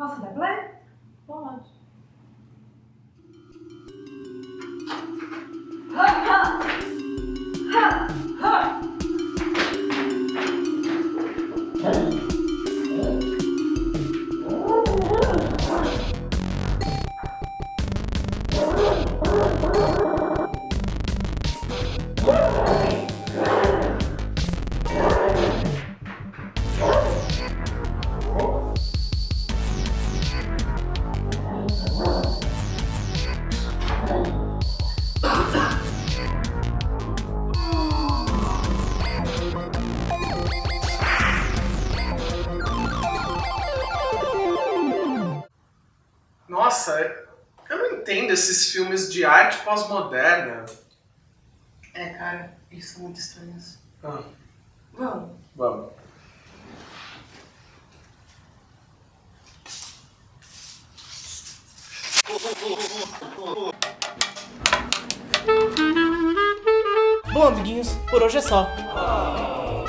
Was je daar blij? Spannend. Ha, ha. Ha, ha. Oh, Nossa, eu não entendo esses filmes de arte pós-moderna. É, cara, eles são muito estranhos. Ah, Vamos. vamos. Bom, amiguinhos, por hoje é só.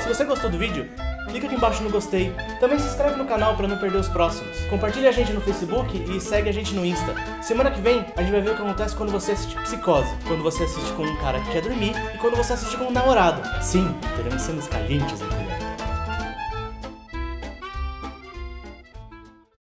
Se você gostou do vídeo, clica aqui embaixo no gostei. Também se inscreve no canal para não perder os próximos. Compartilha a gente no Facebook e segue a gente no Insta. Semana que vem, a gente vai ver o que acontece quando você assiste Psicose. Quando você assiste com um cara que quer dormir e quando você assiste com um namorado. Sim, teremos cenas calientes, inclusive.